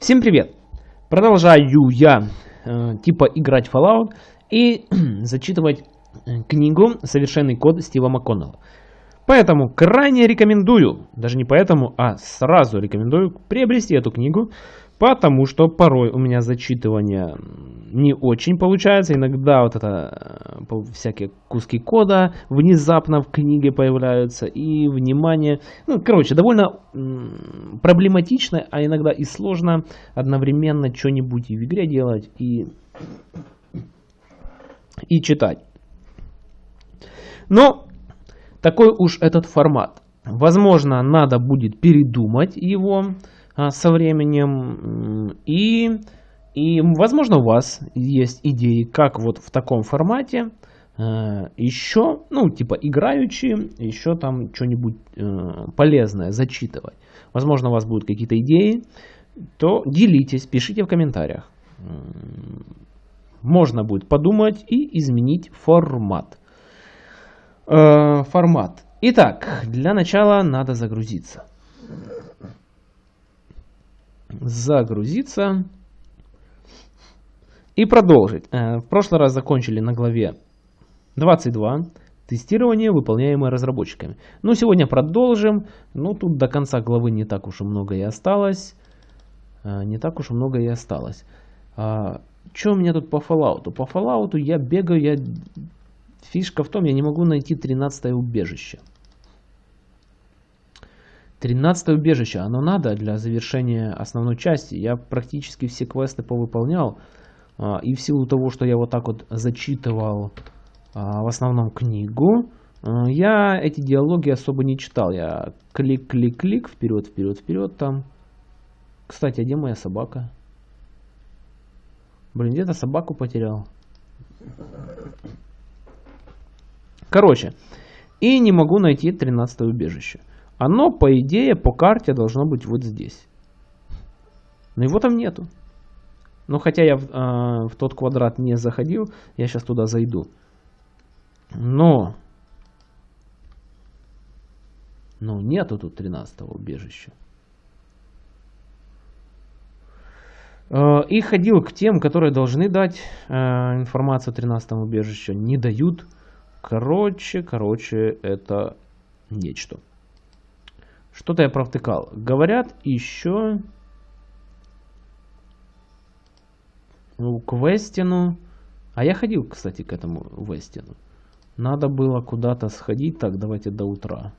Всем привет! Продолжаю я э, типа играть Fallout и зачитывать э, книгу «Совершенный код» Стива МакКоннелла. Поэтому крайне рекомендую, даже не поэтому, а сразу рекомендую приобрести эту книгу, потому что порой у меня зачитывание не очень получается. Иногда вот это э, всякие куски кода внезапно в книге появляются и внимание. Ну, короче, довольно проблематично, а иногда и сложно одновременно что-нибудь в игре делать и, и читать. Но такой уж этот формат. Возможно, надо будет передумать его со временем. И, и, возможно, у вас есть идеи, как вот в таком формате а, еще, ну, типа играючи, еще там что-нибудь э, полезное зачитывать. Возможно, у вас будут какие-то идеи, то делитесь, пишите в комментариях. Можно будет подумать и изменить формат. Э, формат. Итак, для начала надо загрузиться. Загрузиться. И продолжить. Э, в прошлый раз закончили на главе 22. Тестирование, выполняемое разработчиками. Ну, сегодня продолжим. Ну, тут до конца главы не так уж и много и осталось. Э, не так уж и много и осталось. А, что у меня тут по Fallout? По Fallout я бегаю, я Фишка в том, я не могу найти 13 убежище. 13 убежище, оно надо для завершения основной части. Я практически все квесты повыполнял. А, и в силу того, что я вот так вот зачитывал а, в основном книгу, а, я эти диалоги особо не читал. Я клик-клик-клик, вперед, вперед, вперед там. Кстати, а где моя собака? Блин, где-то собаку потерял. Короче, и не могу найти 13 убежище. Оно, по идее, по карте должно быть вот здесь. Но его там нету. Но хотя я в, э, в тот квадрат не заходил, я сейчас туда зайду. Но... Но нету тут 13 убежища. И ходил к тем, которые должны дать э, информацию о 13 убежище. Не дают. Короче, короче, это нечто. Что-то я провтыкал. Говорят еще к Вестину. А я ходил, кстати, к этому Вестину. Надо было куда-то сходить. Так, давайте до утра.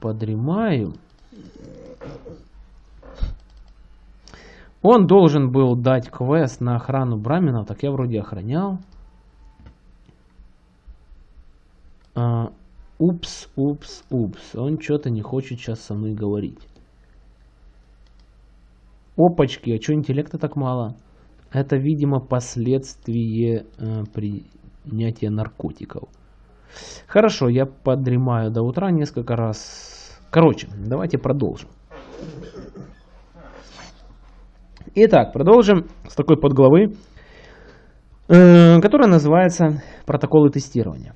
Подремаю. Он должен был дать квест на охрану Брамина. Так я вроде охранял. А, упс, упс, упс. Он что-то не хочет сейчас со мной говорить. Опачки, а что интеллекта так мало? Это, видимо, последствие э, принятия наркотиков. Хорошо, я подремаю до утра несколько раз. Короче, давайте продолжим. Итак, продолжим с такой подглавы, э, которая называется «Протоколы тестирования».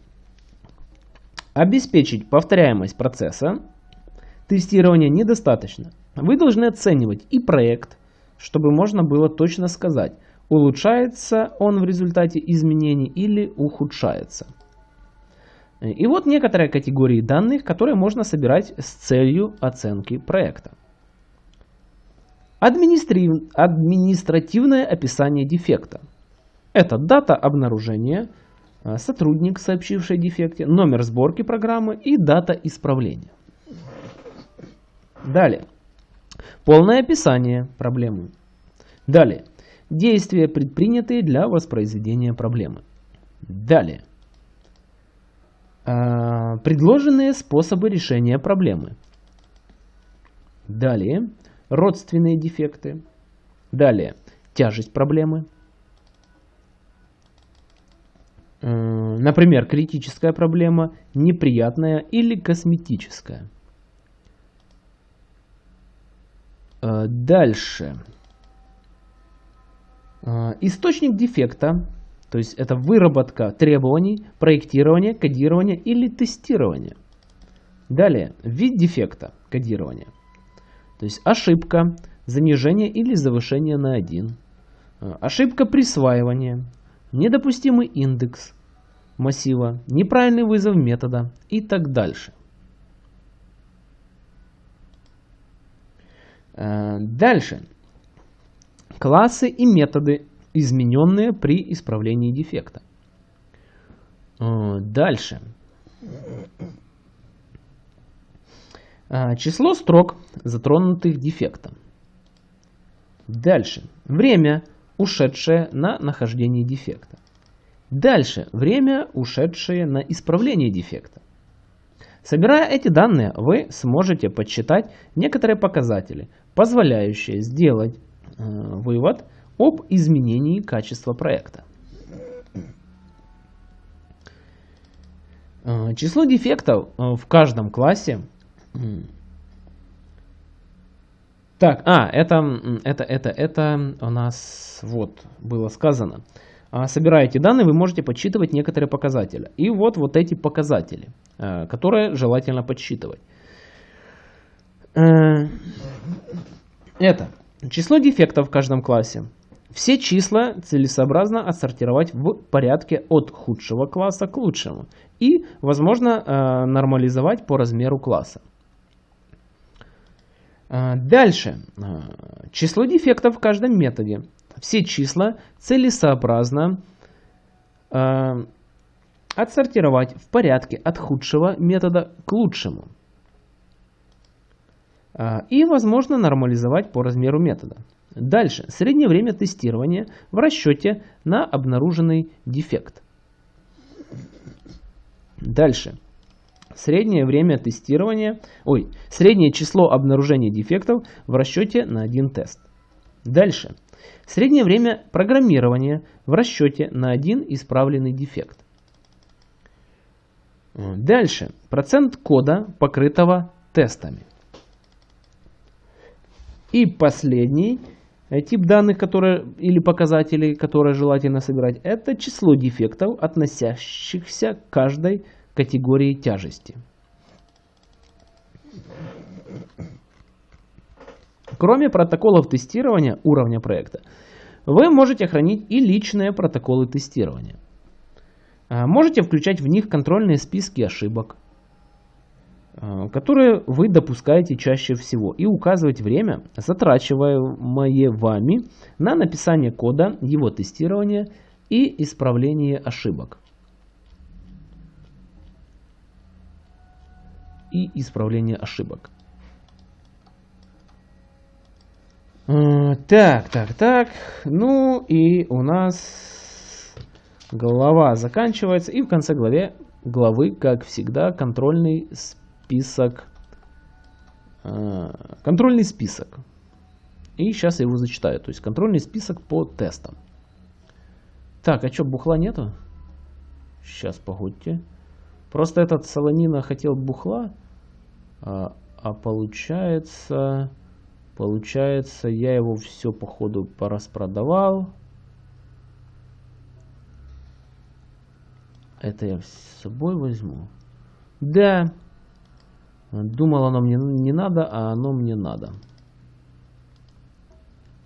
Обеспечить повторяемость процесса тестирования недостаточно. Вы должны оценивать и проект, чтобы можно было точно сказать, улучшается он в результате изменений или ухудшается. И вот некоторые категории данных, которые можно собирать с целью оценки проекта. Административное описание дефекта. Это дата обнаружения, сотрудник, сообщивший о дефекте, номер сборки программы и дата исправления. Далее. Полное описание проблемы. Далее. Действия, предпринятые для воспроизведения проблемы. Далее. А, предложенные способы решения проблемы. Далее. Родственные дефекты. Далее. Тяжесть проблемы. Например, критическая проблема, неприятная или косметическая. Э, дальше. Э, источник дефекта, то есть это выработка требований, проектирование, кодирование или тестирование. Далее, вид дефекта, кодирование. То есть ошибка, занижение или завышение на 1, ошибка присваивания, недопустимый индекс массива, неправильный вызов метода и так дальше. Дальше. Классы и методы, измененные при исправлении дефекта. Дальше. Число строк, затронутых дефектом. Дальше. Время, ушедшее на нахождение дефекта. Дальше. Время, ушедшее на исправление дефекта. Собирая эти данные, вы сможете подсчитать некоторые показатели, позволяющие сделать э, вывод об изменении качества проекта. Э, число дефектов э, в каждом классе так, а, это, это, это, это у нас вот было сказано. А, собираете данные, вы можете подсчитывать некоторые показатели. И вот, вот эти показатели, э, которые желательно подсчитывать. Э, это число дефектов в каждом классе. Все числа целесообразно отсортировать в порядке от худшего класса к лучшему. И, возможно, э, нормализовать по размеру класса. А, дальше. А, число дефектов в каждом методе. Все числа целесообразно а, отсортировать в порядке от худшего метода к лучшему. И, возможно, нормализовать по размеру метода. Дальше. Среднее время тестирования в расчете на обнаруженный дефект. Дальше. Среднее время тестирования, ой, среднее число обнаружения дефектов в расчете на один тест. Дальше. Среднее время программирования в расчете на один исправленный дефект. Дальше. Процент кода, покрытого тестами. И последний тип данных которые, или показателей, которые желательно собирать, это число дефектов, относящихся к каждой категории тяжести. Кроме протоколов тестирования уровня проекта, вы можете хранить и личные протоколы тестирования. А, можете включать в них контрольные списки ошибок, а, которые вы допускаете чаще всего, и указывать время, затрачиваемое вами на написание кода, его тестирование и исправление ошибок. И исправление ошибок. Э, так, так, так. Ну и у нас глава заканчивается. И в конце главе, главы, как всегда, контрольный список. Э, контрольный список. И сейчас я его зачитаю. То есть контрольный список по тестам. Так, а что, бухла нету? Сейчас, погодьте. Просто этот Солонина хотел бухла, а, а получается, получается, я его все походу пораспродавал. Это я с собой возьму. Да. Думал, оно мне не надо, а оно мне надо.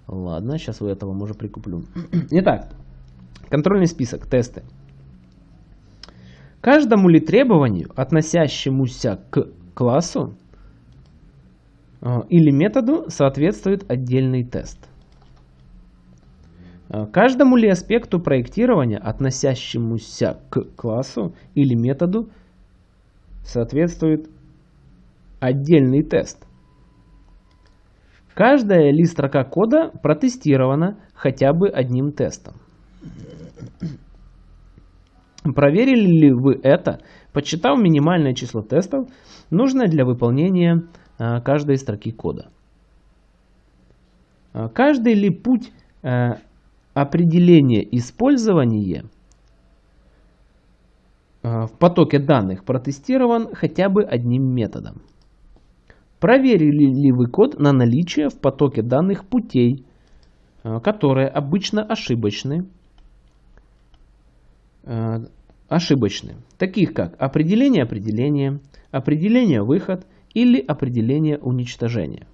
Ладно, сейчас у этого может прикуплю. Итак, контрольный список, тесты. Каждому ли требованию, относящемуся к классу э, или методу, соответствует отдельный тест? Э, каждому ли аспекту проектирования, относящемуся к классу или методу, соответствует отдельный тест? Каждая ли строка кода протестирована хотя бы одним тестом? Проверили ли вы это, подсчитав минимальное число тестов, нужное для выполнения а, каждой строки кода? А, каждый ли путь а, определения использования в потоке данных протестирован хотя бы одним методом? Проверили ли вы код на наличие в потоке данных путей, которые обычно ошибочны, ошибочны, таких как определение определения, определение выход или определение уничтожения.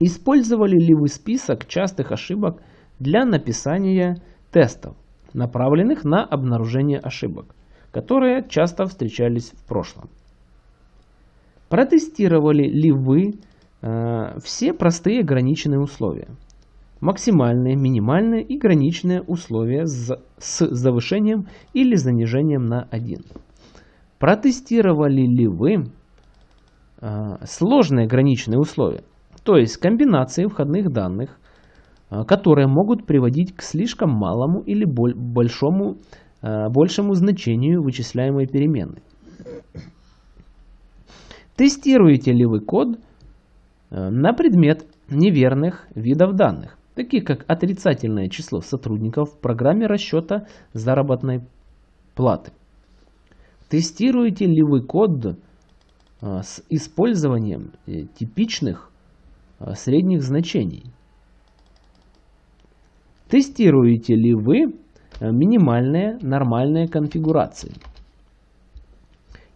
Использовали ли вы список частых ошибок для написания тестов, направленных на обнаружение ошибок, которые часто встречались в прошлом? Протестировали ли вы э, все простые ограниченные условия? Максимальные, минимальные и граничные условия с, с завышением или занижением на 1. Протестировали ли вы э, сложные граничные условия, то есть комбинации входных данных, э, которые могут приводить к слишком малому или большому, э, большему значению вычисляемой переменной? Тестируете ли вы код на предмет неверных видов данных, таких как отрицательное число сотрудников в программе расчета заработной платы? Тестируете ли вы код э, с использованием э, типичных средних значений? Тестируете ли вы минимальные нормальные конфигурации?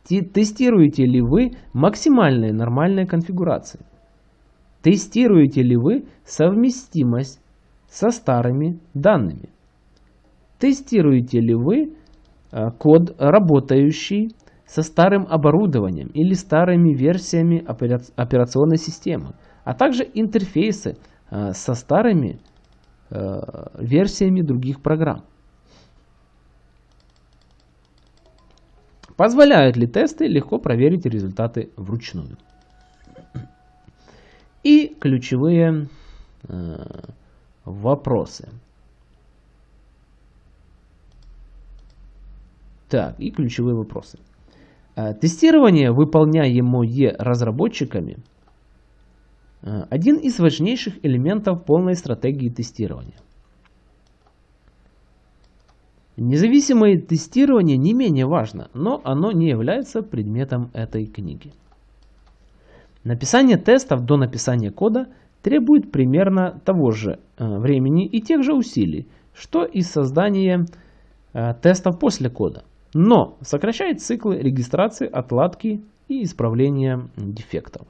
Тестируете ли вы максимальные нормальные конфигурации? Тестируете ли вы совместимость со старыми данными? Тестируете ли вы э, код, работающий со старым оборудованием или старыми версиями операционной системы, а также интерфейсы э, со старыми э, версиями других программ? Позволяют ли тесты легко проверить результаты вручную? И ключевые э, вопросы. Так, и ключевые вопросы. Э, тестирование, выполняемое разработчиками, э, один из важнейших элементов полной стратегии тестирования. Независимое тестирование не менее важно, но оно не является предметом этой книги. Написание тестов до написания кода требует примерно того же э, времени и тех же усилий, что и создание э, тестов после кода, но сокращает циклы регистрации, отладки и исправления дефектов.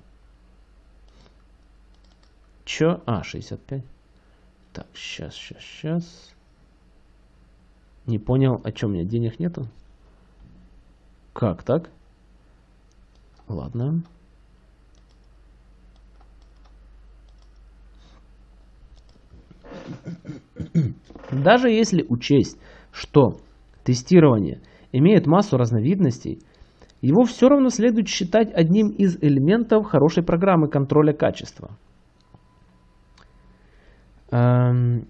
Чё? А, 65. Так, сейчас, сейчас, сейчас. Не понял, о чем у меня денег нету? Как так? Ладно. Даже если учесть, что тестирование имеет массу разновидностей, его все равно следует считать одним из элементов хорошей программы контроля качества. Эм,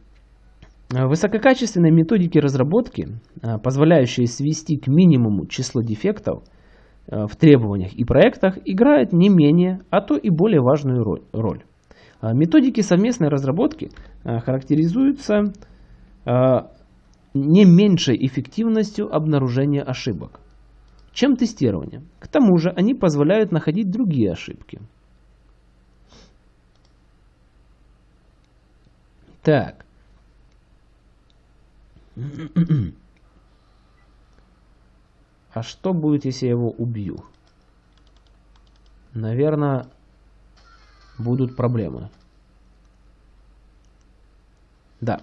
Высококачественные методики разработки, а, позволяющие свести к минимуму число дефектов а, в требованиях и проектах, играют не менее, а то и более важную роль. А, методики совместной разработки характеризуются не меньшей эффективностью обнаружения ошибок, чем тестирование. К тому же они позволяют находить другие ошибки. Так, а что будет, если я его убью? Наверное, будут проблемы. Да.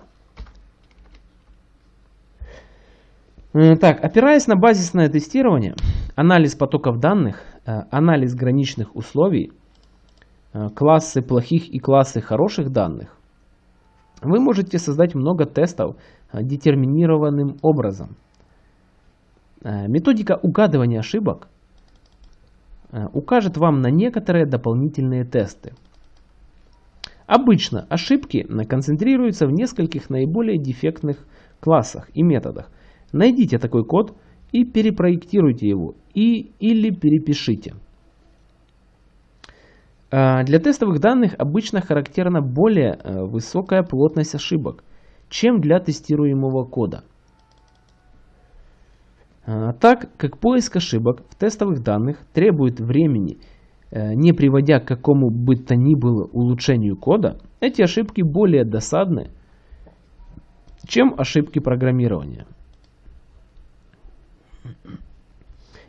Так, опираясь на базисное тестирование, анализ потоков данных, э, анализ граничных условий, э, классы плохих и классы хороших данных, вы можете создать много тестов Э, детерминированным образом. Методика угадывания ошибок укажет вам на некоторые дополнительные тесты. Обычно ошибки концентрируются в нескольких наиболее дефектных классах и методах. Найдите такой код и перепроектируйте его и, или перепишите. Для тестовых данных обычно характерна более высокая плотность ошибок, чем для тестируемого кода. А, так как поиск ошибок в тестовых данных требует времени, э, Э, не приводя к какому бы то ни было улучшению кода, эти ошибки более досадны, чем ошибки программирования.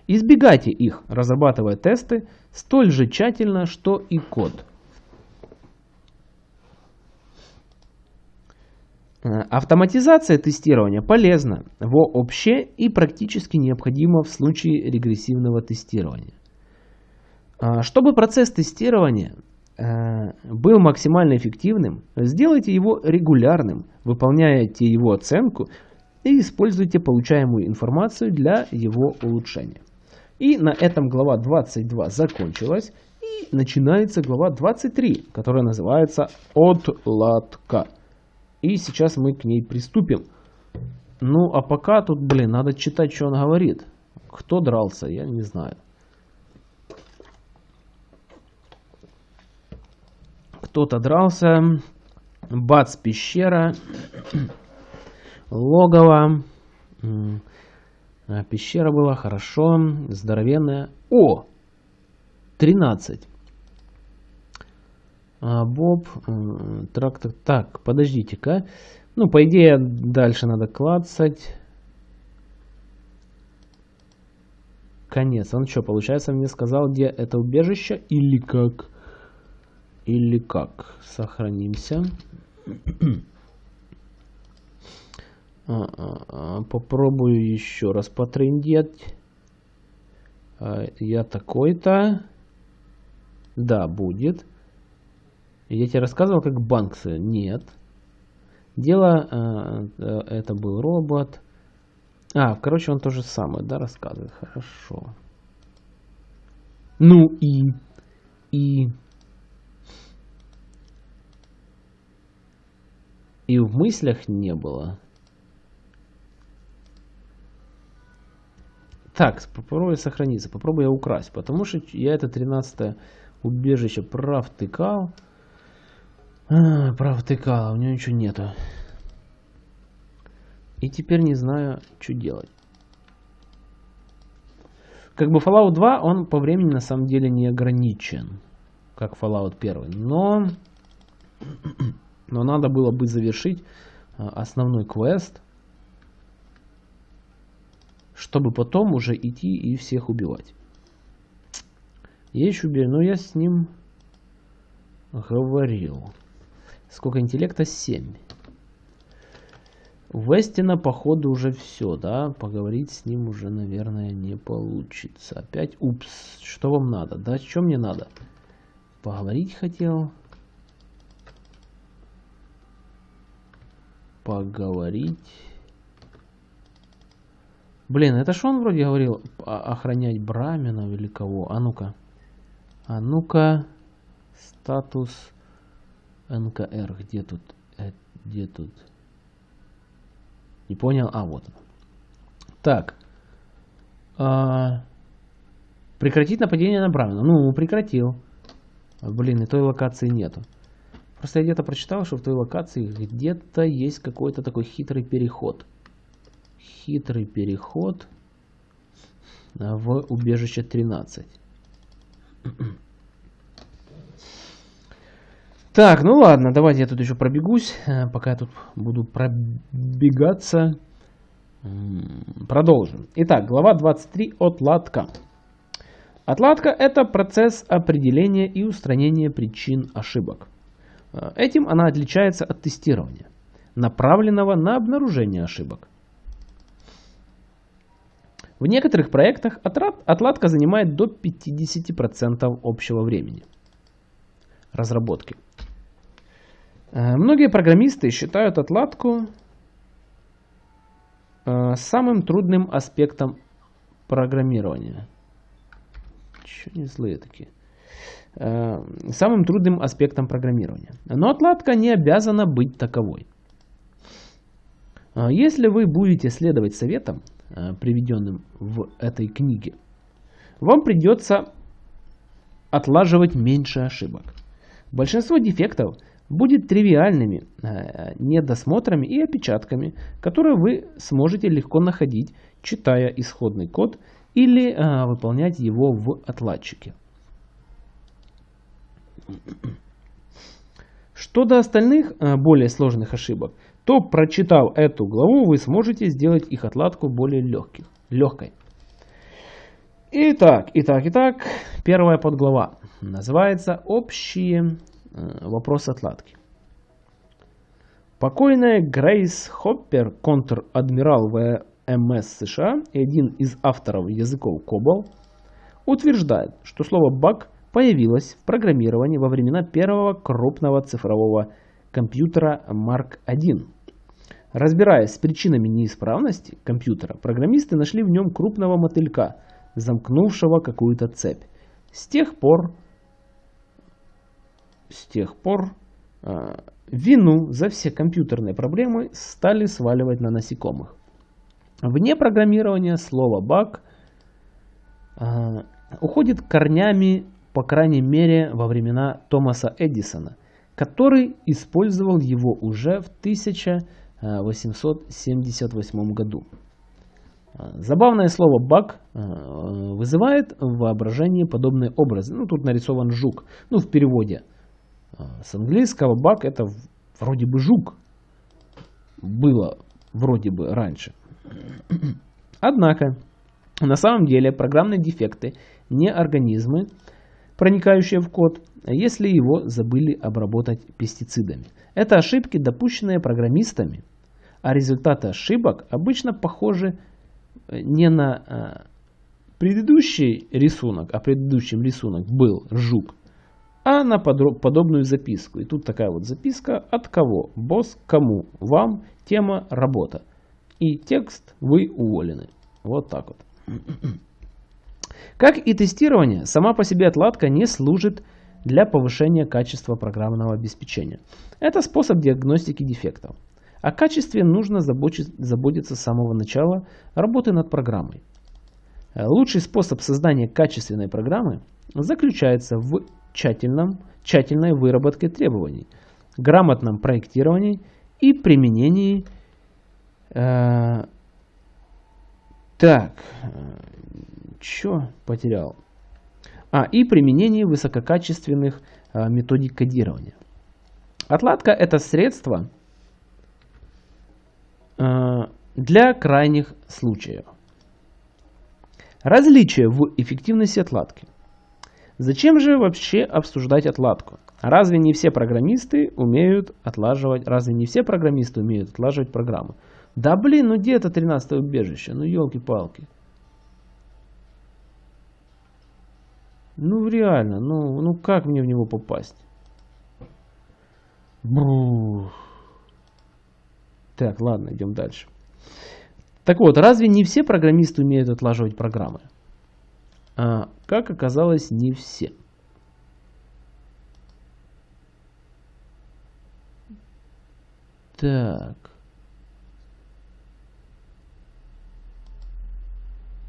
Избегайте их, разрабатывая тесты столь же тщательно, что и код. Э, автоматизация тестирования полезна вообще и практически необходима в случае регрессивного тестирования. А, чтобы процесс тестирования э, был максимально эффективным, сделайте его регулярным, выполняйте его оценку и используйте получаемую информацию для его улучшения. И на этом глава 22 закончилась. И начинается глава 23, которая называется «Отладка». И сейчас мы к ней приступим. Ну, а пока тут, блин, надо читать, что он говорит. Кто дрался, я не знаю. Кто-то дрался. Бац, пещера. Логово. А, пещера была, хорошо. Здоровенная. О! 13. А, Боб, трактор. Так, подождите-ка. Ну, по идее, дальше надо клацать. Конец. Он что, получается, мне сказал, где это убежище или как? Или как? Сохранимся. А, попробую еще раз потрендеть. Я такой-то. Да, будет. Я тебе рассказывал, как Банксы? Нет. Дело, э, это был робот. А, короче, он то же самое, да, рассказывает. Хорошо. Ну и... И... И в мыслях не было. Так, попробую сохраниться. Попробую я украсть. Потому что я это 13 убежище провтыкал. А, провтыкал, у него ничего нету. И теперь не знаю, что делать. Как бы Fallout 2, он по времени на самом деле не ограничен. Как Fallout 1. Но, но надо было бы завершить а, основной квест. Чтобы потом уже идти и всех убивать. Я еще убил, но я с ним говорил. Сколько интеллекта? 7. Вестина, походу, уже все, да? Поговорить с ним уже, наверное, не получится. Опять, упс, что вам надо? Да, что мне надо? Поговорить хотел. Поговорить. Блин, это что он вроде говорил? Охранять Браменов или кого? А ну-ка. А ну-ка. Статус. НКР. Где тут? Э, где тут? Не понял? А, вот. Так. А, прекратить нападение на Брамена. Ну, прекратил. Блин, и той локации нету. Просто я где-то прочитал, что в той локации где-то есть какой-то такой хитрый переход. Хитрый переход в убежище 13. Так, ну ладно, давайте я тут еще пробегусь, э, пока я тут буду пробегаться. Продолжим. Итак, глава 23 отладка. Отладка – это процесс определения и устранения причин ошибок. Э, этим она отличается от тестирования, направленного на обнаружение ошибок. В некоторых проектах отладка занимает до 50% общего времени разработки. Э, многие программисты считают отладку э, самым трудным аспектом программирования. Че не злые такие. Э, самым трудным аспектом программирования. Но отладка не обязана быть таковой. Если вы будете следовать советам, приведенным в этой книге, вам придется отлаживать меньше ошибок. Большинство дефектов – будет тривиальными э, недосмотрами и опечатками, которые вы сможете легко находить, читая исходный код или э, выполнять его в отладчике. Что до остальных э, более сложных ошибок, то прочитав эту главу, вы сможете сделать их отладку более легких, легкой. Итак, итак, итак, первая подглава называется «Общие Э, вопрос отладки. Покойная Грейс Хоппер, контр-адмирал ВМС США и один из авторов языков COBOL, утверждает, что слово «баг» появилось в программировании во времена первого крупного цифрового компьютера Mark I. Разбираясь с причинами неисправности компьютера, программисты нашли в нем крупного мотылька, замкнувшего какую-то цепь. С тех пор, с тех пор э, вину за все компьютерные проблемы стали сваливать на насекомых. Вне программирования слово «баг» э, уходит корнями, по крайней мере, во времена Томаса Эдисона, который использовал его уже в 1878 году. Забавное слово «баг» э, вызывает в воображении подобные образы. Ну, тут нарисован жук. Ну, в переводе. Э, с английского «баг» это вроде бы жук. Было вроде бы раньше. Однако, на самом деле программные дефекты не организмы, проникающие в код, если его забыли обработать пестицидами. Это ошибки, допущенные программистами, а результаты ошибок обычно похожи не на э, предыдущий рисунок, а предыдущим рисунок был жук, а на подобную записку. И тут такая вот записка от кого? Босс кому? Вам тема работа. И текст вы уволены. Вот так вот. Как и тестирование, сама по себе отладка не служит для повышения качества программного обеспечения. Это способ диагностики дефектов. О качестве нужно заботиться с самого начала работы над программой. Э, лучший способ создания качественной программы заключается в тщательном, тщательной выработке требований, грамотном проектировании и применении э, так, что потерял? А, и применении высококачественных э, методик кодирования. Отладка это средство, Э, для крайних случаев. Различие в эффективности отладки. Зачем же вообще обсуждать отладку? Разве не все программисты умеют отлаживать, разве не все программисты умеют отлаживать программы? Да блин, ну где это 13 убежище? Ну елки-палки. Ну реально, ну, ну как мне в него попасть? Брух. Так, ладно, идем дальше. Так вот, разве не все программисты умеют отлаживать программы? А, как оказалось, не все. Так.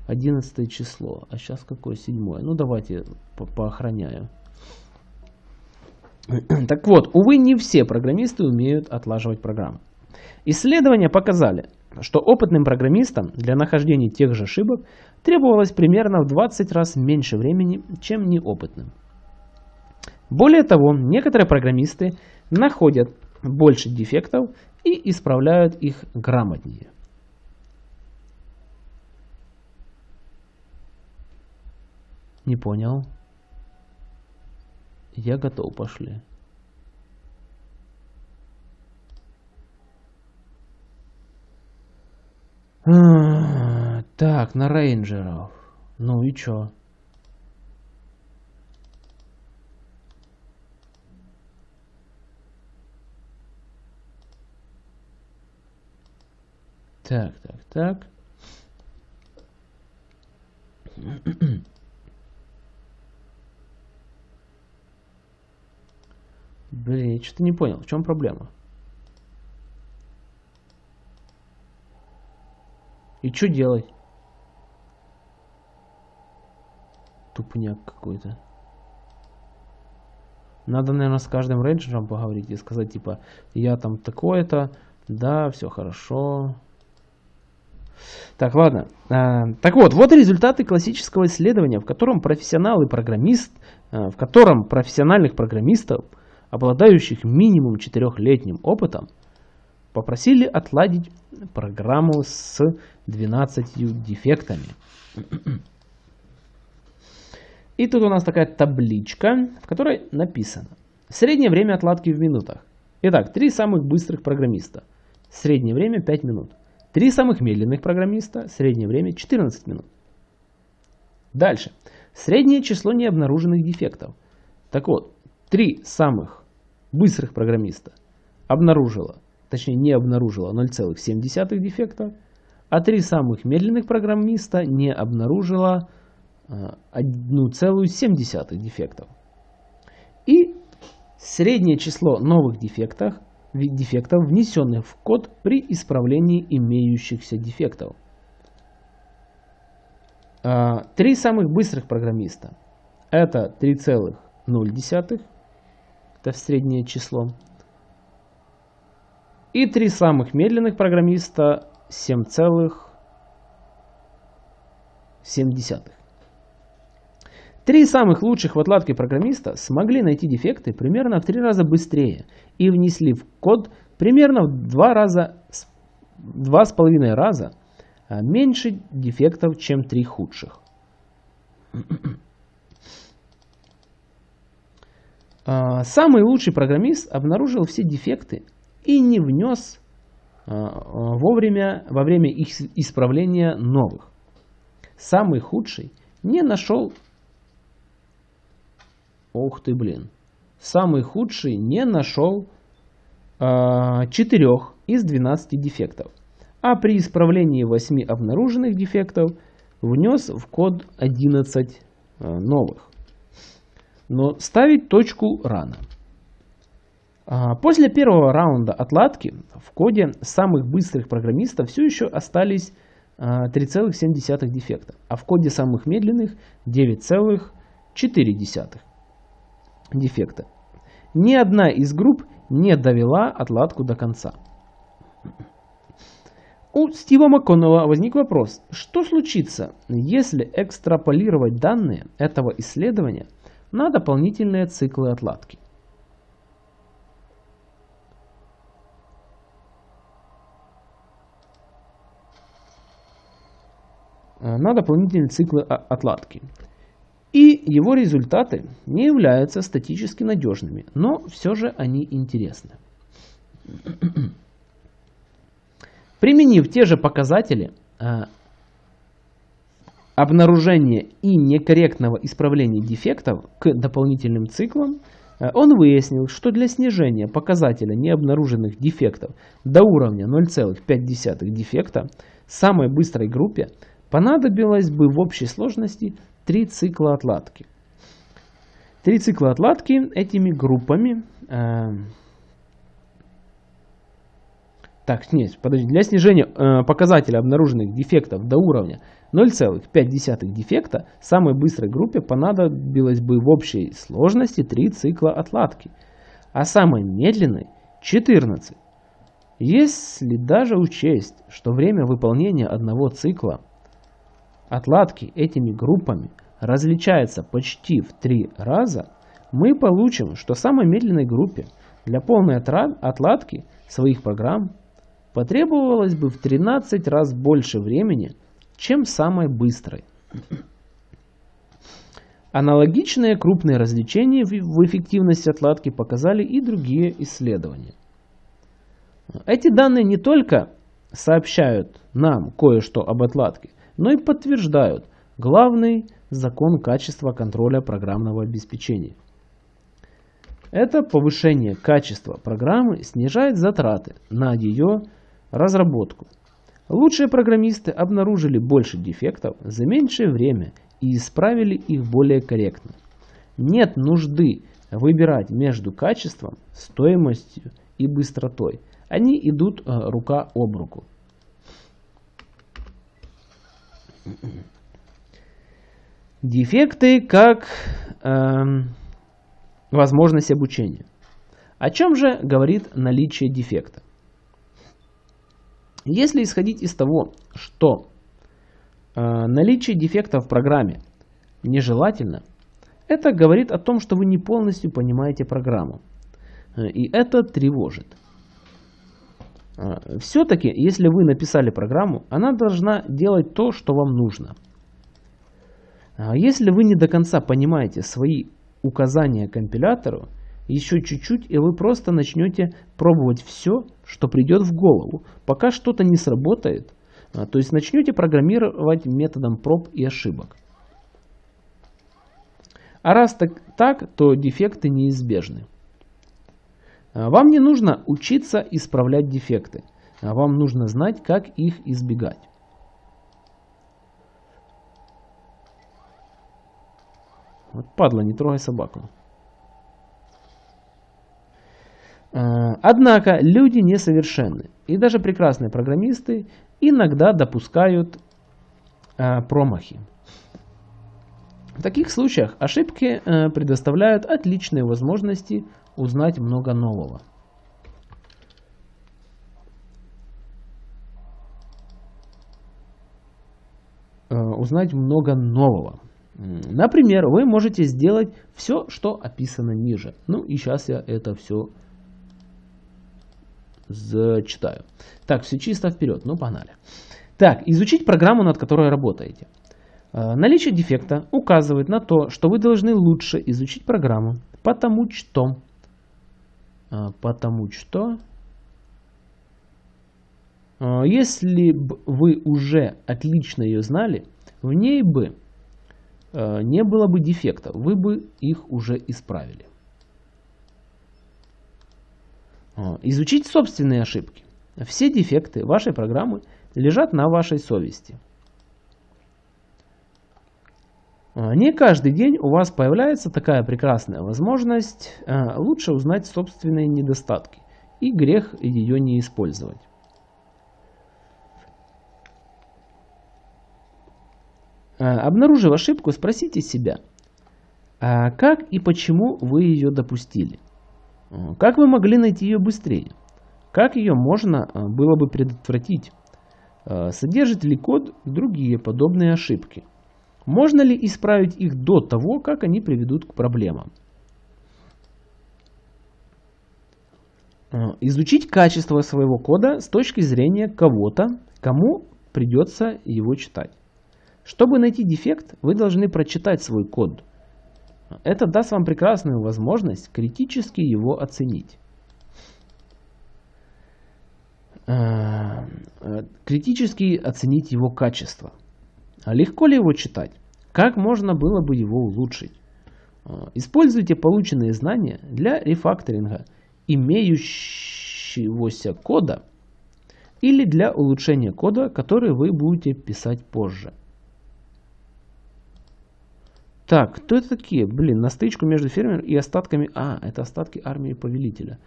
Одиннадцатое число. А сейчас какое? Седьмое. Ну, давайте по поохраняю. Так вот, увы, не все программисты умеют отлаживать программы. Исследования показали, что опытным программистам для нахождения тех же ошибок требовалось примерно в 20 раз меньше времени, чем неопытным. Более того, некоторые программисты находят больше дефектов и исправляют их грамотнее. Не понял. Я готов, пошли. Так, на рейнджеров. Ну и чё? Так, так, так. Блин, что-то не понял, в чем проблема? И что делать? Тупняк какой-то. Надо, наверное, с каждым рейнджером поговорить и сказать, типа, я там такое-то, да, все хорошо. Так, ладно. А, так вот, вот результаты классического исследования, в котором профессионал и программист, а, в котором профессиональных программистов, обладающих минимум четырехлетним опытом, попросили отладить программу с 12 дефектами. И тут у нас такая табличка, в которой написано. Среднее время отладки в минутах. Итак, три самых быстрых программиста. Среднее время 5 минут. Три самых медленных программиста. Среднее время 14 минут. Дальше. Среднее число необнаруженных дефектов. Так вот, три самых быстрых программиста обнаружило, точнее не обнаружило 0,7 дефекта, а три самых медленных программиста не обнаружило 1,7 дефектов. И среднее число новых дефектов, дефектов, внесенных в код при исправлении имеющихся дефектов. А, три самых быстрых программиста. Это 3,0, это среднее число. И три самых медленных программиста 7,7. Три самых лучших в отладке программиста смогли найти дефекты примерно в три раза быстрее и внесли в код примерно в два раза, два с половиной раза а, меньше дефектов, чем три худших. А, самый лучший программист обнаружил все дефекты и не внес а, вовремя, во время их исправления новых. Самый худший не нашел Ух ты, блин. Самый худший не нашел э, а, 4 из 12 дефектов. А при исправлении 8 обнаруженных дефектов внес в код 11 э, а, новых. Но ставить точку рано. А, после первого раунда отладки в коде самых быстрых программистов все еще остались 3,7 дефекта, а в коде самых медленных 9,4 дефекта. Ни одна из групп не довела отладку до конца. У Стива МакКоннелла возник вопрос, что случится, если экстраполировать данные этого исследования на дополнительные циклы отладки. на дополнительные циклы отладки. И его результаты не являются статически надежными, но все же они интересны. Применив те же показатели э, обнаружения и некорректного исправления дефектов к дополнительным циклам, э, он выяснил, что для снижения показателя необнаруженных дефектов до уровня 0,5 дефекта самой быстрой группе понадобилось бы в общей сложности три цикла отладки. Три цикла отладки этими группами... Э, так, нет, подожди. Для снижения э, показателя обнаруженных дефектов до уровня 0,5 дефекта самой быстрой группе понадобилось бы в общей сложности 3 цикла отладки, а самой медленной 14. Если даже учесть, что время выполнения одного цикла отладки этими группами различается почти в три раза, мы получим, что самой медленной группе для полной отладки своих программ потребовалось бы в 13 раз больше времени, чем самой быстрой. Аналогичные крупные различения в эффективности отладки показали и другие исследования. Эти данные не только сообщают нам кое-что об отладке, но и подтверждают главный закон качества контроля программного обеспечения. Это повышение качества программы снижает затраты на ее разработку. Лучшие программисты обнаружили больше дефектов за меньшее время и исправили их более корректно. Нет нужды выбирать между качеством, стоимостью и быстротой. Они идут э, рука об руку. Дефекты как э, возможность обучения. О чем же говорит наличие дефекта? Если исходить из того, что э, наличие дефекта в программе нежелательно, это говорит о том, что вы не полностью понимаете программу. Э, и это тревожит. А, Все-таки, если вы написали программу, она должна делать то, что вам нужно. А если вы не до конца понимаете свои указания компилятору, Еще чуть-чуть, и вы просто начнете пробовать все, что придет в голову, пока что-то не сработает. А, то есть начнете программировать методом проб и ошибок. А раз так, так то дефекты неизбежны. А, вам не нужно учиться исправлять дефекты, а вам нужно знать, как их избегать. Вот падла, не трогай собаку. А, однако люди несовершенны. И даже прекрасные программисты иногда допускают а, промахи. В таких случаях ошибки а, предоставляют отличные возможности узнать много нового. Узнать много нового. Например, вы можете сделать все, что описано ниже. Ну и сейчас я это все зачитаю. Так, все чисто вперед, ну погнали. Так, изучить программу, над которой работаете. Э, наличие дефекта указывает на то, что вы должны лучше изучить программу, потому что, э, потому что, э, если бы вы уже отлично ее знали, в ней бы не было бы дефектов, вы бы их уже исправили. А, изучить собственные ошибки. Все дефекты вашей программы лежат на вашей совести. А, не каждый день у вас появляется такая прекрасная возможность а, лучше узнать собственные недостатки и грех ее не использовать. Обнаружив ошибку, спросите себя, как и почему вы ее допустили – как вы могли найти ее быстрее? Как ее можно э, было бы предотвратить? Э, содержит ли код другие подобные ошибки? Можно ли исправить их до того, как они приведут к проблемам? Э, изучить качество своего кода с точки зрения кого-то, кому придется его читать. Чтобы найти дефект, вы должны прочитать свой код – это даст вам прекрасную возможность критически его оценить. Э, критически оценить его качество. А легко ли его читать? Как можно было бы его улучшить? Э, используйте полученные знания для рефакторинга имеющегося кода или для улучшения кода, который вы будете писать позже. Так, кто это такие? Блин, на стычку между фермером и остатками... А, это остатки армии повелителя.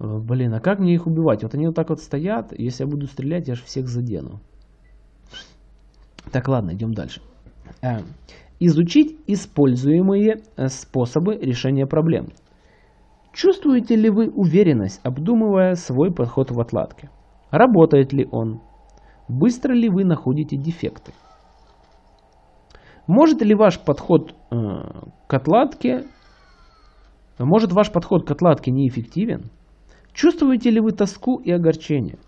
Э, блин, а как мне их убивать? Вот они вот так вот стоят. Если я буду стрелять, я же всех задену. Так, ладно, идем дальше. Э, изучить используемые э, способы решения проблем. Чувствуете ли вы уверенность, обдумывая свой подход в отладке? Работает ли он? Быстро ли вы находите дефекты? Может ли ваш подход э, к отладке, может ваш подход к отладке неэффективен? Чувствуете ли вы тоску и огорчение?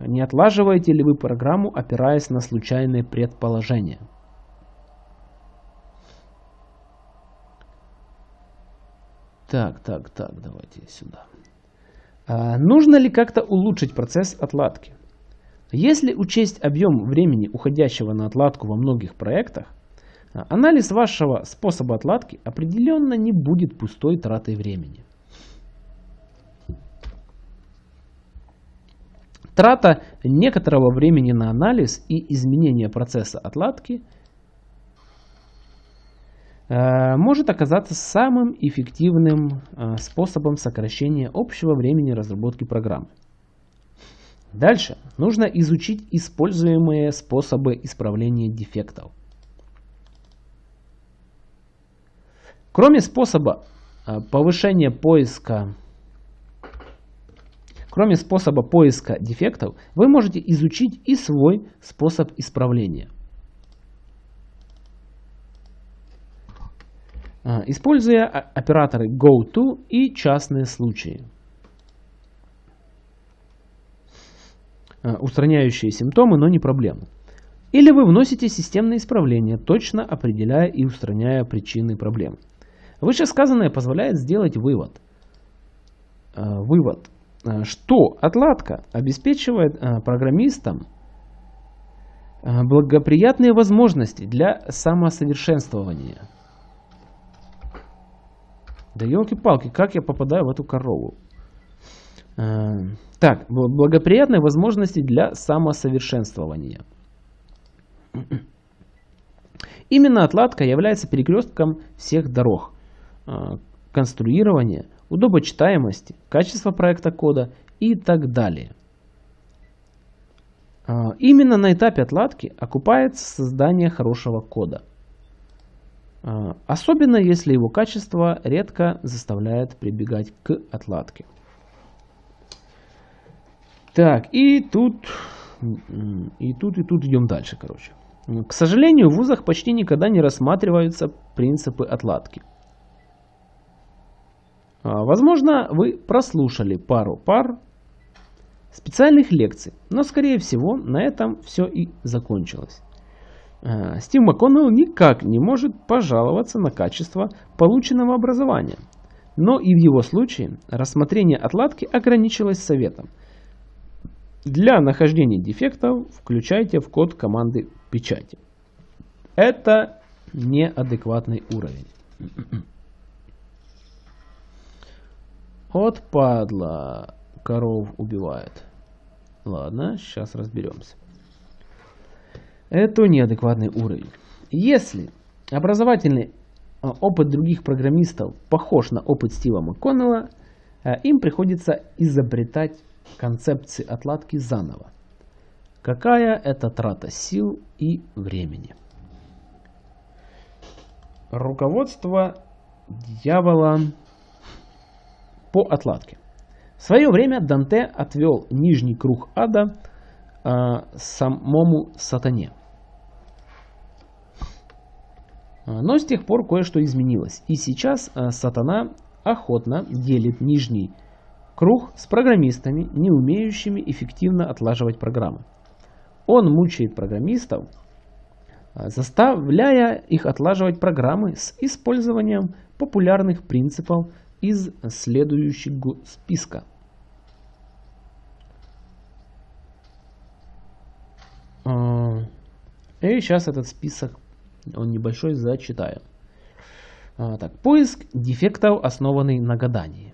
Не отлаживаете ли вы программу, опираясь на случайные предположения? Так, так, так, давайте сюда. А, нужно ли как-то улучшить процесс отладки? Если учесть объем времени, уходящего на отладку во многих проектах, Анализ вашего способа отладки определенно не будет пустой тратой времени. Трата некоторого времени на анализ и изменение процесса отладки э, может оказаться самым эффективным э, способом сокращения общего времени разработки программы. Дальше нужно изучить используемые способы исправления дефектов. Кроме способа а, повышения поиска, кроме способа поиска дефектов, вы можете изучить и свой способ исправления. А, используя операторы GoTo и частные случаи. А, устраняющие симптомы, но не проблему. Или вы вносите системные исправления, точно определяя и устраняя причины проблем. Вышесказанное позволяет сделать вывод. Вывод, что отладка обеспечивает программистам благоприятные возможности для самосовершенствования. Да елки-палки, как я попадаю в эту корову? Так, благоприятные возможности для самосовершенствования. Именно отладка является перекрестком всех дорог конструирования, удобочитаемости, качества проекта кода и так далее. А, именно на этапе отладки окупается создание хорошего кода. А, особенно если его качество редко заставляет прибегать к отладке. Так, и тут, и тут, и тут идем дальше, короче. К сожалению, в вузах почти никогда не рассматриваются принципы отладки. А, возможно, вы прослушали пару пар специальных лекций, но скорее всего на этом все и закончилось. А, Стив МакКоннелл никак не может пожаловаться на качество полученного образования, но и в его случае рассмотрение отладки ограничилось советом – для нахождения дефектов включайте в код команды печати. Это неадекватный уровень. Вот падла коров убивает. Ладно, сейчас разберемся. Это неадекватный уровень. Если образовательный а, опыт других программистов похож на опыт Стива МакКоннелла, а, им приходится изобретать концепции отладки заново. Какая это трата сил и времени? Руководство дьявола по отладке. В свое время Данте отвел нижний круг ада э, самому сатане. Но с тех пор кое-что изменилось. И сейчас э, сатана охотно делит нижний Круг с программистами, не умеющими эффективно отлаживать программы. Он мучает программистов, а, заставляя их отлаживать программы с использованием популярных принципов из следующего списка. А, и сейчас этот список, он небольшой, зачитаю. А, так, поиск дефектов, основанный на гадании.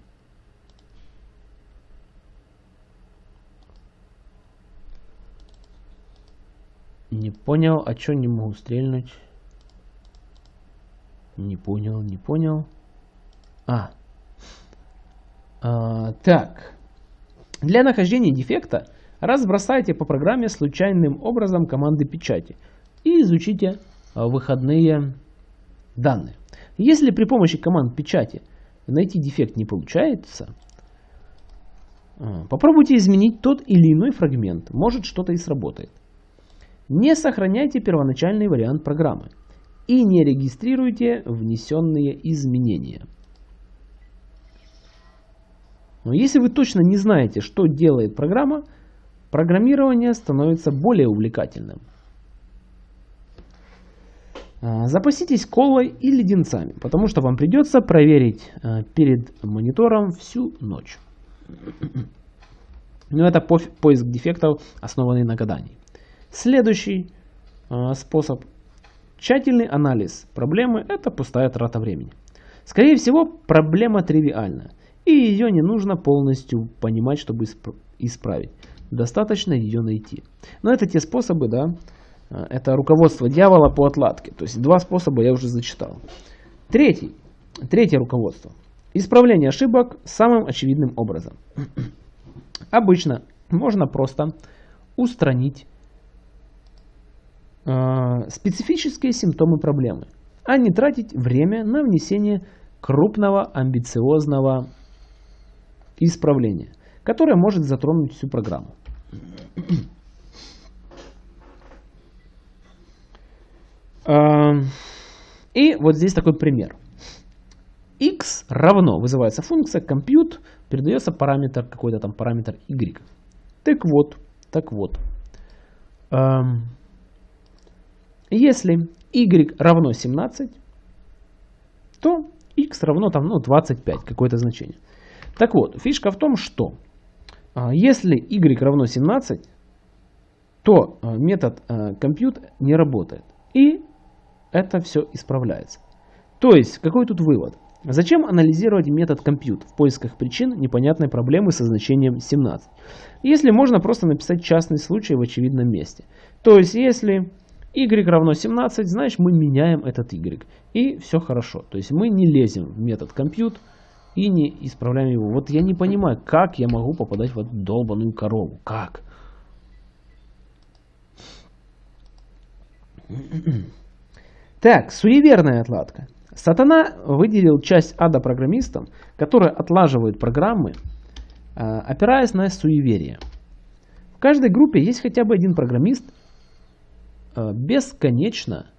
Не понял, а чё не могу стрельнуть? Не понял, не понял. А. а так. Для нахождения дефекта разбросайте по программе случайным образом команды печати и изучите а, выходные данные. Если при помощи команд печати найти дефект не получается, а, попробуйте изменить тот или иной фрагмент, может что-то и сработает. Не сохраняйте первоначальный вариант программы и не регистрируйте внесенные изменения. Но если вы точно не знаете, что делает программа, программирование становится более увлекательным. А, запаситесь колой и леденцами, потому что вам придется проверить а, перед монитором всю ночь. Но это поиск дефектов, основанный на гадании. Следующий э, способ. Тщательный анализ проблемы – это пустая трата времени. Скорее всего, проблема тривиальна, и ее не нужно полностью понимать, чтобы исправить. Достаточно ее найти. Но это те способы, да, э, это руководство дьявола по отладке. То есть два способа я уже зачитал. Третий, третье руководство. Исправление ошибок самым очевидным образом. Обычно можно просто устранить Э, специфические симптомы проблемы, а не тратить время на внесение крупного амбициозного исправления, которое может затронуть всю программу. Э, и вот здесь такой пример. x равно, вызывается функция compute, передается параметр, какой-то там параметр y. Так вот, так вот. Если y равно 17, то x равно там, ну, 25, какое-то значение. Так вот, фишка в том, что а, если y равно 17, то а, метод а, compute не работает. И это все исправляется. То есть, какой тут вывод? Зачем анализировать метод compute в поисках причин непонятной проблемы со значением 17? Если можно просто написать частный случай в очевидном месте. То есть, если y равно 17, значит мы меняем этот y. И все хорошо. То есть мы не лезем в метод compute и не исправляем его. Вот я не понимаю, как я могу попадать в эту долбаную корову. Как? Так, суеверная отладка. Сатана выделил часть ада программистам, которые отлаживают программы, а, опираясь на суеверие. В каждой группе есть хотя бы один программист, а, бесконечно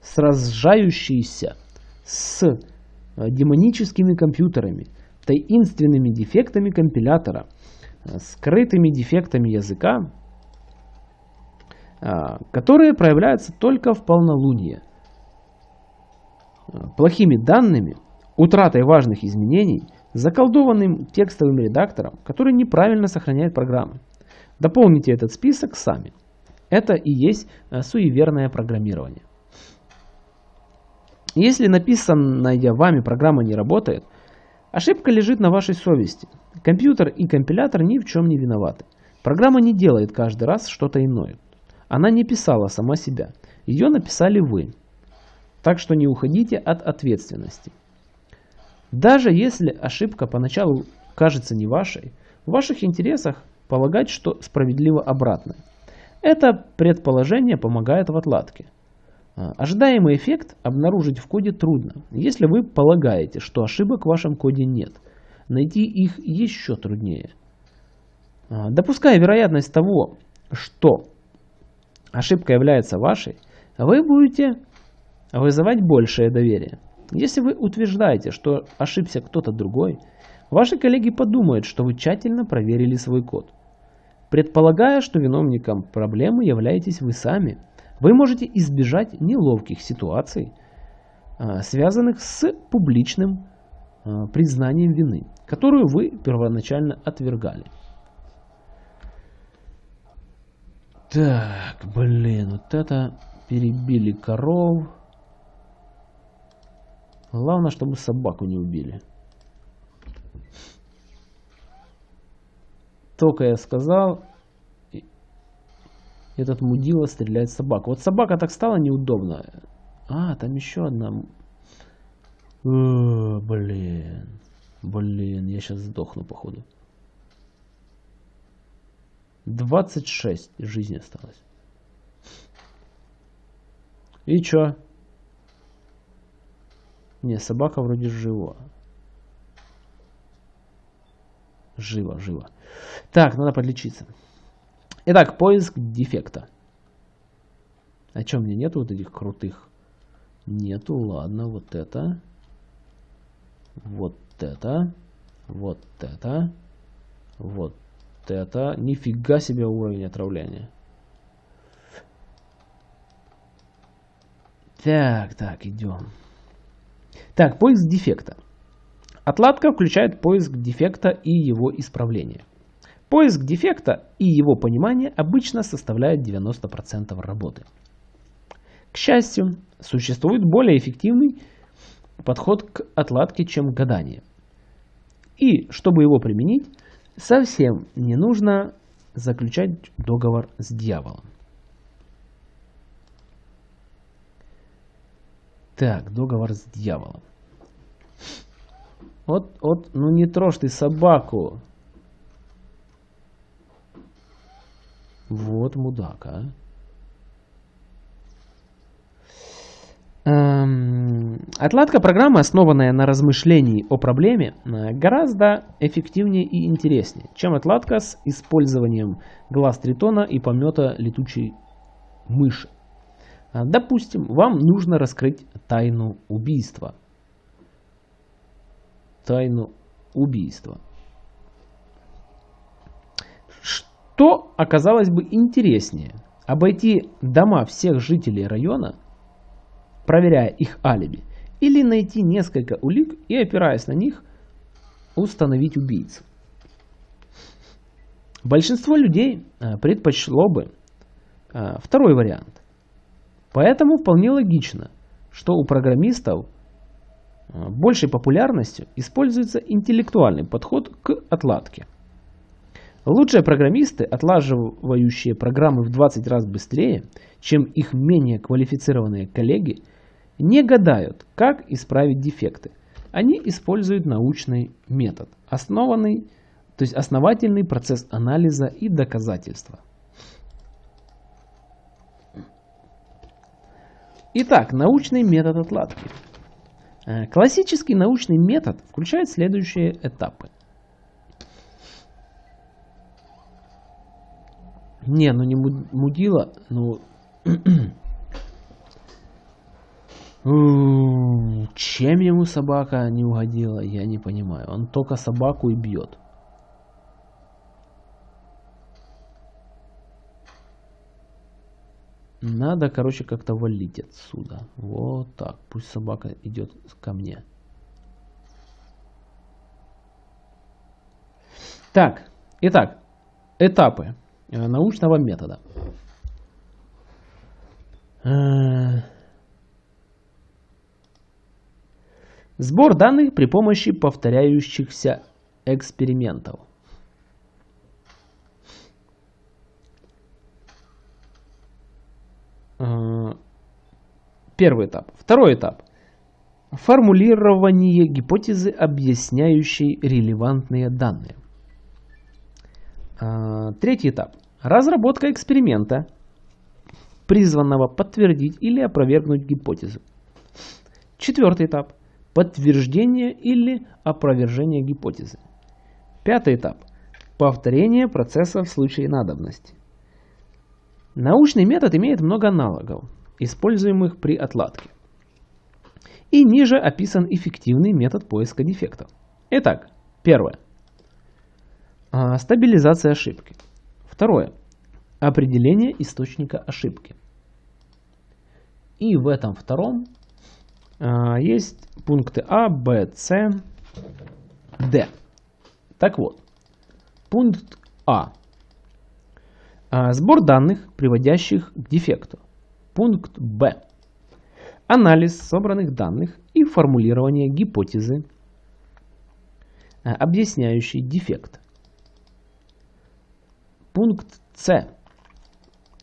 сражающийся с демоническими компьютерами, таинственными дефектами компилятора, скрытыми дефектами языка, которые проявляются только в полнолуние – плохими данными, утратой важных изменений, заколдованным текстовым редактором, который неправильно сохраняет программы. Дополните этот список сами. Это и есть э, суеверное программирование. Если написанная вами программа не работает, ошибка лежит на вашей совести. Компьютер и компилятор ни в чем не виноваты. Программа не делает каждый раз что-то иное. Она не писала сама себя. Ее написали вы. Так что не уходите от ответственности. Даже если ошибка поначалу кажется не вашей, в ваших интересах полагать, что справедливо обратное. Это предположение помогает в отладке. А, ожидаемый эффект обнаружить в коде трудно, если вы полагаете, что ошибок в вашем коде нет. Найти их еще труднее. А, допуская вероятность того, что ошибка является вашей, вы будете вызывать большее доверие. Если вы утверждаете, что ошибся кто-то другой, ваши коллеги подумают, что вы тщательно проверили свой код. Предполагая, что виновником проблемы являетесь вы сами, вы можете избежать неловких ситуаций, а, связанных с публичным а, признанием вины, которую вы первоначально отвергали. Так, блин, вот это перебили коров. Главное, чтобы собаку не убили. Только я сказал, этот мудила стреляет собаку. Вот собака так стала неудобно. А, там еще одна. О, блин. Блин, я сейчас сдохну, походу. 26 жизни осталось. И чё? Не, собака вроде жива. Живо, живо. Так, надо подлечиться. Итак, поиск дефекта. А чем мне нету вот этих крутых? Нету, ладно, вот это. Вот это. Вот это. Вот это. Нифига себе уровень отравления. Так, так, идем. Так, поиск дефекта. Отладка включает поиск дефекта и его исправление. Поиск дефекта и его понимание обычно составляют 90% работы. К счастью, существует более эффективный подход к отладке, чем гадание. И чтобы его применить, совсем не нужно заключать договор с дьяволом. Так, договор с дьяволом. Вот, вот, ну не трожь ты собаку. Вот мудак, а. Эм, отладка программы, основанная на размышлении о проблеме, э, гораздо эффективнее и интереснее, чем отладка с использованием глаз тритона и помета летучей мыши. А, допустим, вам нужно раскрыть тайну убийства. Тайну убийства. Что оказалось бы интереснее? Обойти дома всех жителей района, проверяя их алиби, или найти несколько улик и, опираясь на них, установить убийцу. Большинство людей э, предпочло бы э, второй вариант. Поэтому вполне логично, что у программистов э, большей популярностью используется интеллектуальный подход к отладке. Лучшие программисты, отлаживающие программы в 20 раз быстрее, чем их менее квалифицированные коллеги, не гадают, как исправить дефекты. Они используют научный метод, основанный, то есть основательный процесс анализа и доказательства. Итак, научный метод отладки. Э, классический научный метод включает следующие этапы. Не, ну не мудила, ну... Чем ему собака не угодила, я не понимаю. Он только собаку и бьет. Надо, короче, как-то валить отсюда. Вот так. Пусть собака идет ко мне. Так, итак, этапы научного метода. Э, сбор данных при помощи повторяющихся экспериментов. Э, первый этап. Второй этап. Формулирование гипотезы, объясняющей релевантные данные. Э, третий этап. Разработка эксперимента, призванного подтвердить или опровергнуть гипотезу. Четвертый этап. Подтверждение или опровержение гипотезы. Пятый этап. Повторение процесса в случае надобности. Научный метод имеет много аналогов, используемых при отладке. И ниже описан эффективный метод поиска дефектов. Итак, первое. А, стабилизация ошибки. Второе. Определение источника ошибки. И в этом втором а, есть пункты А, Б, С, Д. Так вот, пункт А а, сбор данных, приводящих к дефекту. Пункт Б. Анализ собранных данных и формулирование гипотезы, а, объясняющей дефект. Пункт С.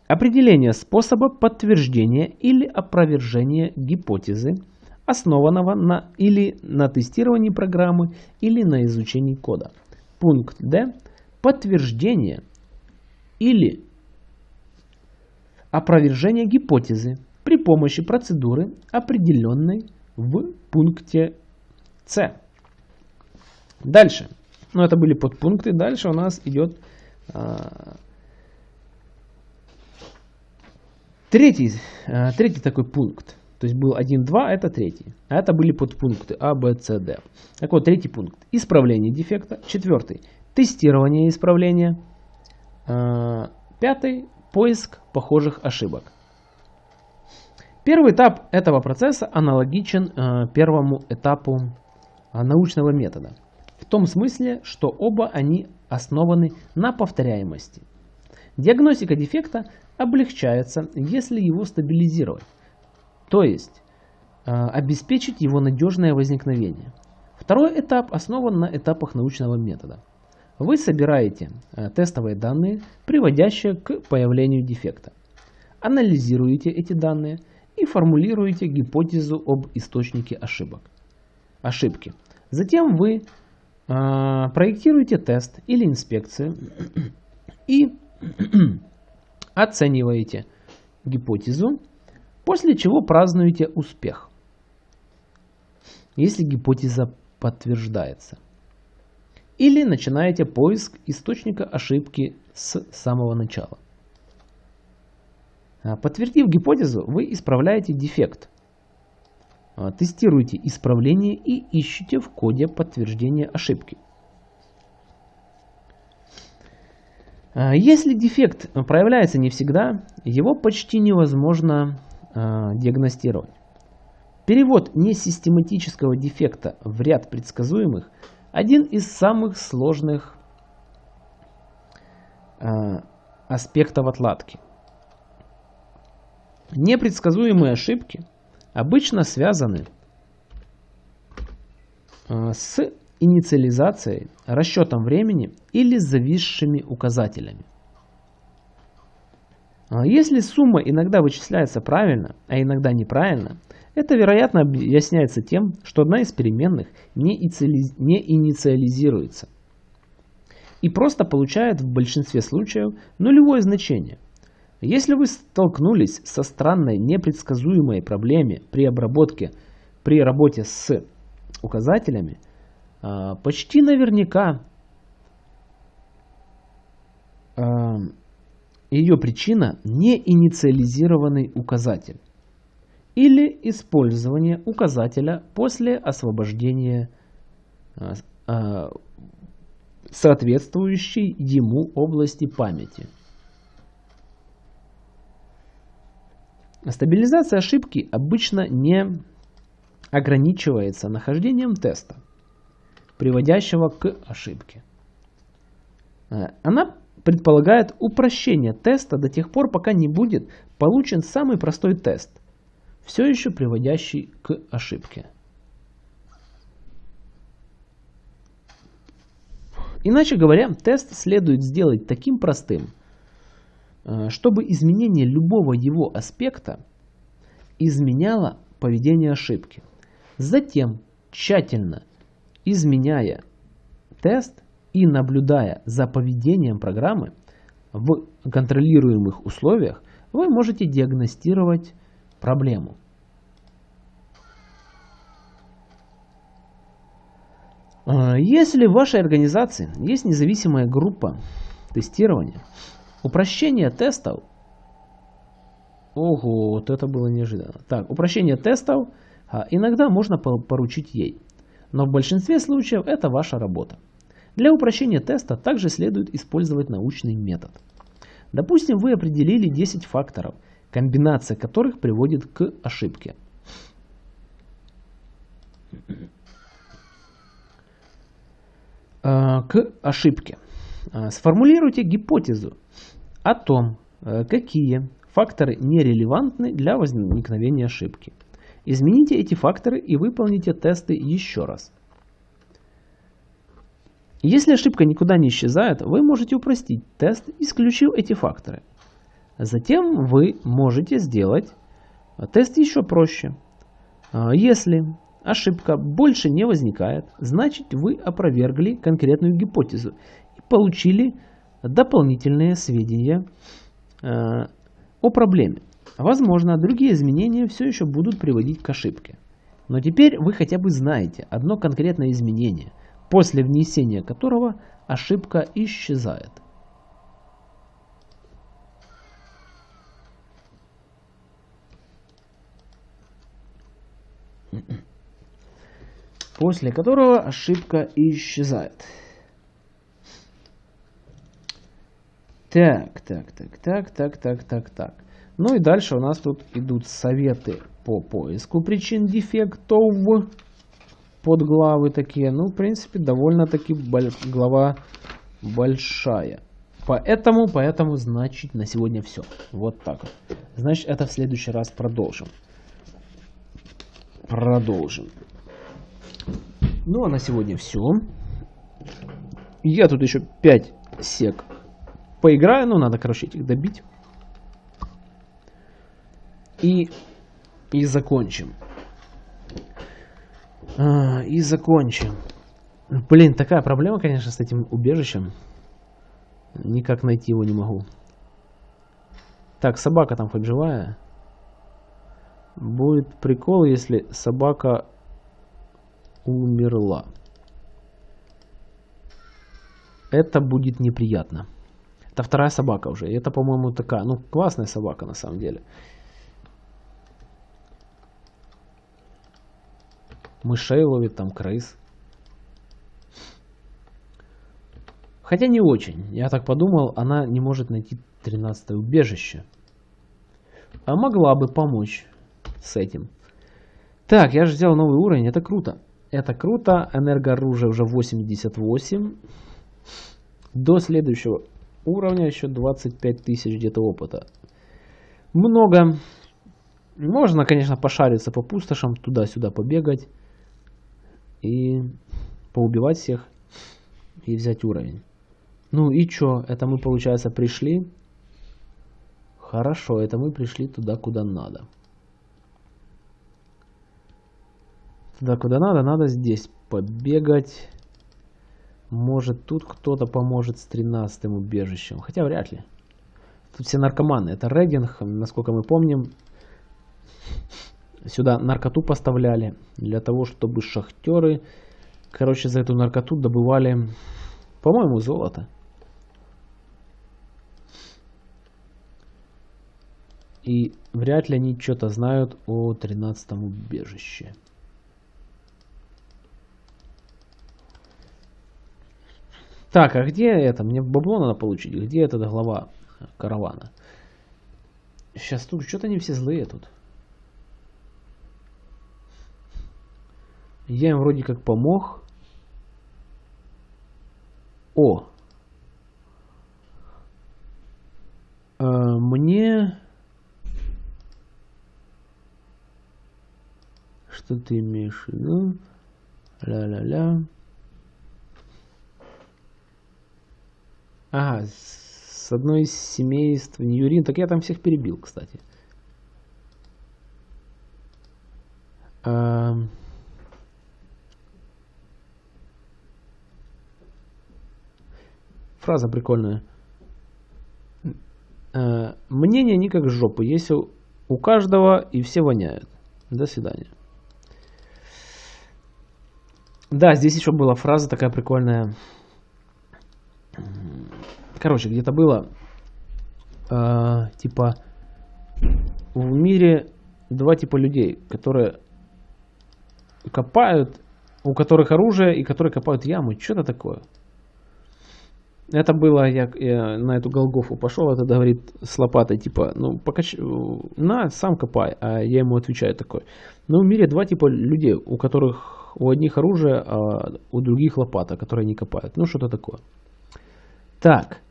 Определение способа подтверждения или опровержения гипотезы, основанного на или на тестировании программы или на изучении кода. Пункт Д. Подтверждение или опровержение гипотезы при помощи процедуры, определенной в пункте С. Дальше. Ну, это были подпункты. Дальше у нас идет третий, а, третий такой пункт. То есть был 1, 2, это третий. А это были подпункты А, Б, С, Д. Так вот, третий пункт. Исправление дефекта. Четвертый. Тестирование исправления. Пятый – поиск похожих ошибок. Первый этап этого процесса аналогичен первому этапу научного метода. В том смысле, что оба они основаны на повторяемости. Диагностика дефекта облегчается, если его стабилизировать, то есть обеспечить его надежное возникновение. Второй этап основан на этапах научного метода. Вы собираете э, тестовые данные, приводящие к появлению дефекта. Анализируете эти данные и формулируете гипотезу об источнике ошибок. ошибки. Затем вы э, проектируете тест или инспекцию и оцениваете гипотезу, после чего празднуете успех, если гипотеза подтверждается. Или начинаете поиск источника ошибки с самого начала. А, подтвердив гипотезу, вы исправляете дефект. А, тестируете исправление и ищете в коде подтверждение ошибки. А, если дефект проявляется не всегда, его почти невозможно диагностировать. Перевод несистематического дефекта в ряд предсказуемых – один из самых сложных аспектов отладки. Непредсказуемые ошибки обычно связаны э, с инициализацией, расчетом времени или зависшими указателями. А если сумма иногда вычисляется правильно, а иногда неправильно, это, вероятно, объясняется тем, что одна из переменных не инициализируется и просто получает в большинстве случаев нулевое значение. Если вы столкнулись со странной непредсказуемой проблемой при обработке, при работе с указателями, а, почти наверняка а, ее причина не инициализированный указатель или использование указателя после освобождения а, соответствующей ему области памяти. Стабилизация ошибки обычно не ограничивается нахождением теста, приводящего к ошибке. Э, она предполагает упрощение теста до тех пор, пока не будет получен самый простой тест, все еще приводящий к ошибке. Иначе говоря, тест следует сделать таким простым, чтобы изменение любого его аспекта изменяло поведение ошибки. Затем, тщательно изменяя тест и наблюдая за поведением программы в контролируемых условиях, вы можете диагностировать проблему. А, если в вашей организации есть независимая группа тестирования, упрощение тестов, ого, вот это было неожиданно. Так, упрощение тестов а, иногда можно поручить ей, но в большинстве случаев это ваша работа. Для упрощения теста также следует использовать научный метод. Допустим, вы определили 10 факторов, комбинация которых приводит к ошибке. Э, к ошибке. Э, сформулируйте гипотезу о том, э, какие факторы нерелевантны для возникновения ошибки. Измените эти факторы и выполните тесты еще раз. Если ошибка никуда не исчезает, вы можете упростить тест, исключив эти факторы. Затем вы можете сделать тест еще проще. Если ошибка больше не возникает, значит вы опровергли конкретную гипотезу и получили дополнительные сведения э, о проблеме. Возможно, другие изменения все еще будут приводить к ошибке. Но теперь вы хотя бы знаете одно конкретное изменение, после внесения которого ошибка исчезает. После которого ошибка исчезает. Так, так, так, так, так, так, так, так. Ну и дальше у нас тут идут советы по поиску причин дефектов. Подглавы такие. Ну, в принципе, довольно-таки глава большая. Поэтому, поэтому, значит, на сегодня все. Вот так. Значит, это в следующий раз продолжим. Продолжим. Ну а на сегодня все. Я тут еще 5 сек поиграю. Ну, надо, короче, этих добить. И, и закончим. А, и закончим. Блин, такая проблема, конечно, с этим убежищем. Никак найти его не могу. Так, собака там хоть живая? Будет прикол, если собака умерла. Это будет неприятно. Это вторая собака уже. И это, по-моему, такая, ну, классная собака на самом деле. Мышей ловит, там крыс. Хотя не очень. Я так подумал, она не может найти 13 убежище. А могла бы помочь с этим. Так, я же взял новый уровень, это круто. Это круто, энергооружие уже 88. До следующего уровня еще 25 тысяч где-то опыта. Много. Можно, конечно, пошариться по пустошам, туда-сюда побегать. И поубивать всех. И взять уровень. Ну и чё? Это мы, получается, пришли. Хорошо, это мы пришли туда, куда надо. Туда, куда надо, надо здесь побегать. Может, тут кто-то поможет с 13 убежищем. Хотя вряд ли. Тут все наркоманы. Это рейдинг, насколько мы помним. Сюда наркоту поставляли. Для того, чтобы шахтеры, короче, за эту наркоту добывали, по-моему, золото. И вряд ли они что-то знают о 13 убежище. Так, а где это? Мне бабло надо получить. Где эта глава каравана? Сейчас тут что-то они все злые тут. Я им вроде как помог. О! А, мне... Что ты имеешь в виду? Ля-ля-ля. Ага, с одной из семейств Ньюрин. Так я там всех перебил, кстати. А... Фраза прикольная. А, мнение не как жопы. Если у каждого и все воняют. До свидания. Да, здесь еще была фраза такая прикольная. Короче, где-то было, э, типа, в мире два типа людей, которые копают, у которых оружие и которые копают ямы. Что-то такое. Это было, я, я на эту Голгофу пошел, это говорит с лопатой, типа, ну, покач... на, сам копай, а я ему отвечаю такой. Но в мире два типа людей, у которых у одних оружие, а у других лопата, которые не копают. Ну, что-то такое. Так.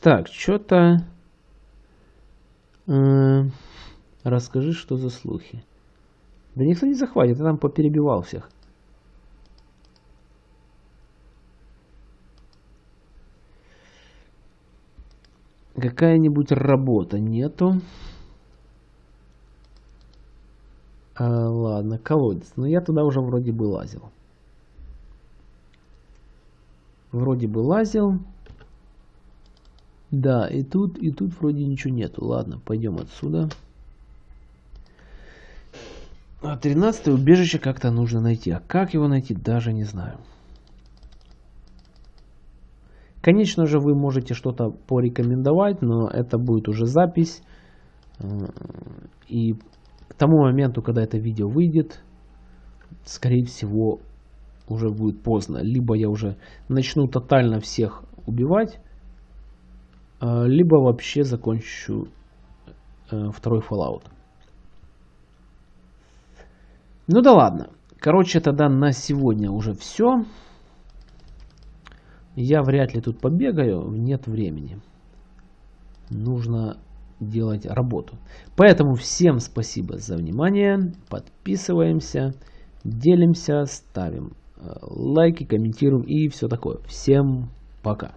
Так, что-то... Э, расскажи, что за слухи. Да никто не захватит, я там поперебивал всех. Какая-нибудь работа нету. А, ладно, колодец. Но я туда уже вроде бы лазил. Вроде бы лазил. Да, и тут, и тут вроде ничего нету. Ладно, пойдем отсюда. А 13 убежище как-то нужно найти. А как его найти, даже не знаю. Конечно же, вы можете что-то порекомендовать, но это будет уже запись. Э, и к тому моменту, когда это видео выйдет, скорее всего, уже будет поздно. Либо я уже начну тотально всех убивать, а, либо вообще закончу э, второй Fallout. Ну да ладно. Короче, тогда на сегодня уже все. Я вряд ли тут побегаю, нет времени. Нужно делать работу. Поэтому всем спасибо за внимание. Подписываемся, делимся, ставим э, лайки, комментируем и все такое. Всем пока.